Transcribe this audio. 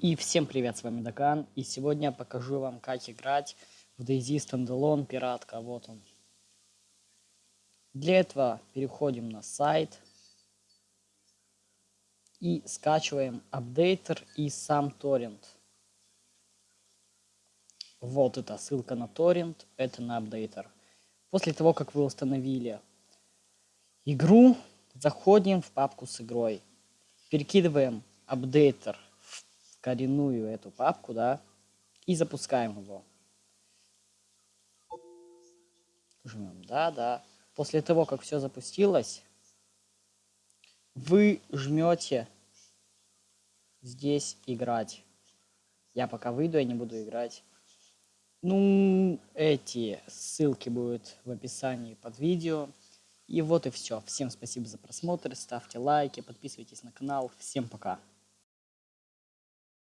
И всем привет, с вами Даган, и сегодня я покажу вам, как играть в DayZ Standalone Пиратка, вот он. Для этого переходим на сайт и скачиваем апдейтер и сам торрент. Вот это ссылка на торрент, это на апдейтер. После того, как вы установили игру, заходим в папку с игрой, перекидываем апдейтер коренную эту папку, да, и запускаем его. Жмем, да, да. После того, как все запустилось, вы жмете здесь играть. Я пока выйду, я не буду играть. Ну, эти ссылки будут в описании под видео. И вот и все. Всем спасибо за просмотр, ставьте лайки, подписывайтесь на канал. Всем пока.